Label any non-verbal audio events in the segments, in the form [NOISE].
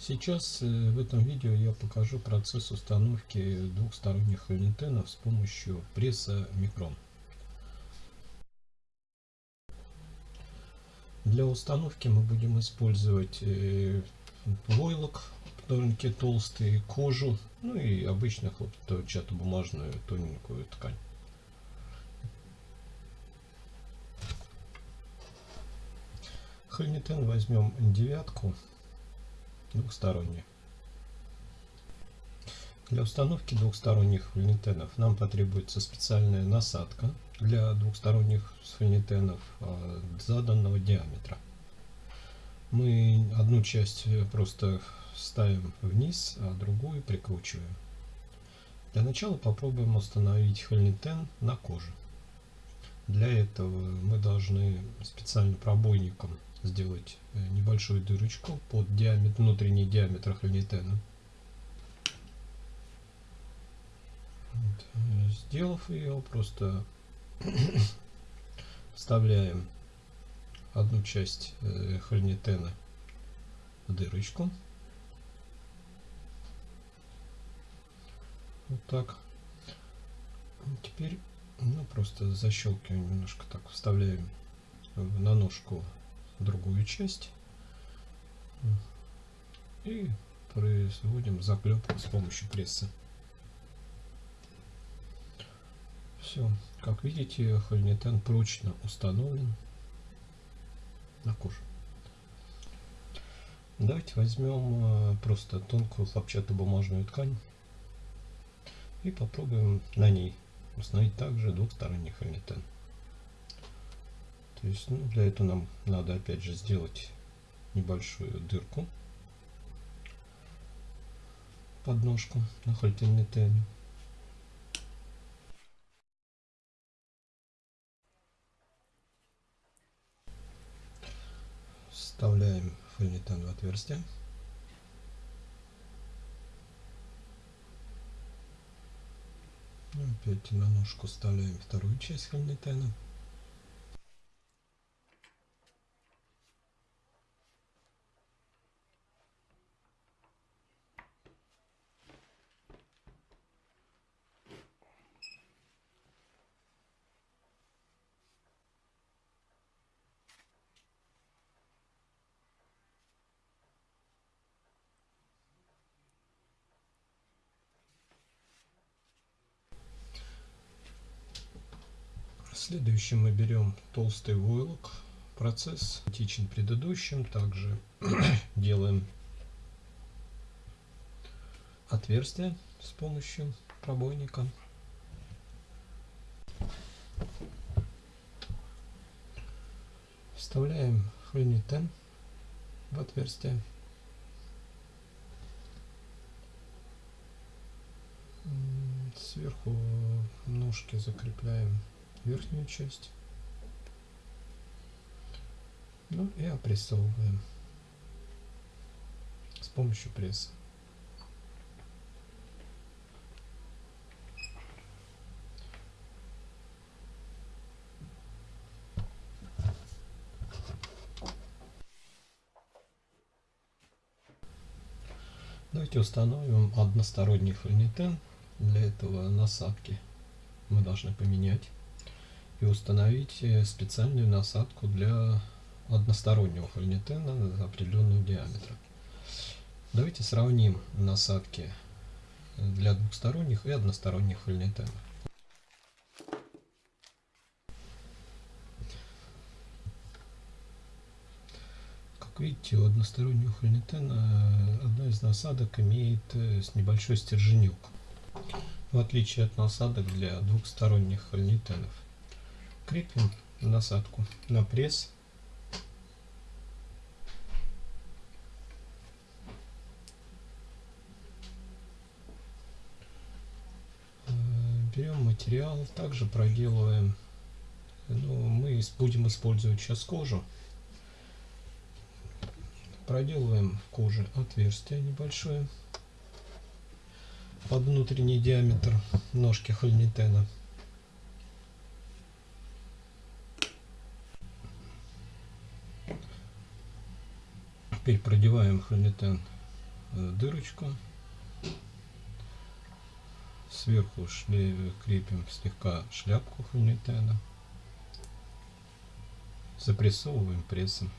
Сейчас э, в этом видео я покажу процесс установки двухсторонних хольнитенов с помощью пресса Микрон. Для установки мы будем использовать э, войлок, довольно-таки толстый, кожу, ну и обычную хлопчатобумажную тоненькую ткань. Хольнитен возьмем девятку двухсторонние. Для установки двухсторонних фольнитенов нам потребуется специальная насадка для двухсторонних фольнитенов а, заданного диаметра. Мы одну часть просто ставим вниз, а другую прикручиваем. Для начала попробуем установить хольнитен на коже. Для этого мы должны специальным пробойником сделать э, небольшую дырочку под диаметр, внутренний диаметр хольнитена. Вот. Сделав ее, просто [COUGHS] вставляем одну часть э, хольнитена в дырочку. Вот так. Теперь ну, просто защелкиваем немножко так, вставляем на ножку другую часть и производим заклепку с помощью пресса. Все, как видите, хольнитен прочно установлен на коже. Давайте возьмем э, просто тонкую хлопчатобумажную ткань и попробуем на ней установить также двухсторонний хольнитен. То есть ну, для этого нам надо опять же сделать небольшую дырку под ножку на хольтенметене. Вставляем фольнитен в отверстие. Опять на ножку вставляем вторую часть фольнитена. Следующим мы берем толстый войлок. Процесс идентичен предыдущим. Также [CLEARS THROAT] делаем отверстие с помощью пробойника. Вставляем хронитен в отверстие. Сверху ножки закрепляем верхнюю часть. Ну и опрессовываем с помощью пресса. Давайте установим односторонний фронитен. Для этого насадки мы должны поменять и установить э, специальную насадку для одностороннего хольнитена определенного диаметра. Давайте сравним насадки для двухсторонних и односторонних хольнитенов. Как видите, у одностороннего хольнитена одна из насадок имеет э, небольшой стерженек, в отличие от насадок для двухсторонних хольнитенов крепим насадку на пресс. Э, берем материал, также проделываем, ну, мы будем использовать сейчас кожу. Проделываем коже отверстие небольшое под внутренний диаметр ножки хольнитена. Теперь продеваем хромитен э, дырочку. Сверху шле крепим слегка шляпку хольнитена. Запрессовываем прессом.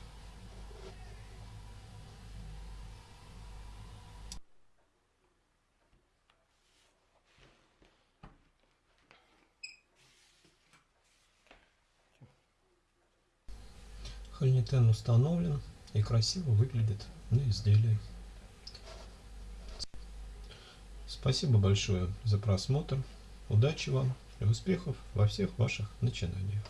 Хольнитен установлен и красиво выглядит на изделии. Спасибо большое за просмотр. Удачи вам и успехов во всех ваших начинаниях.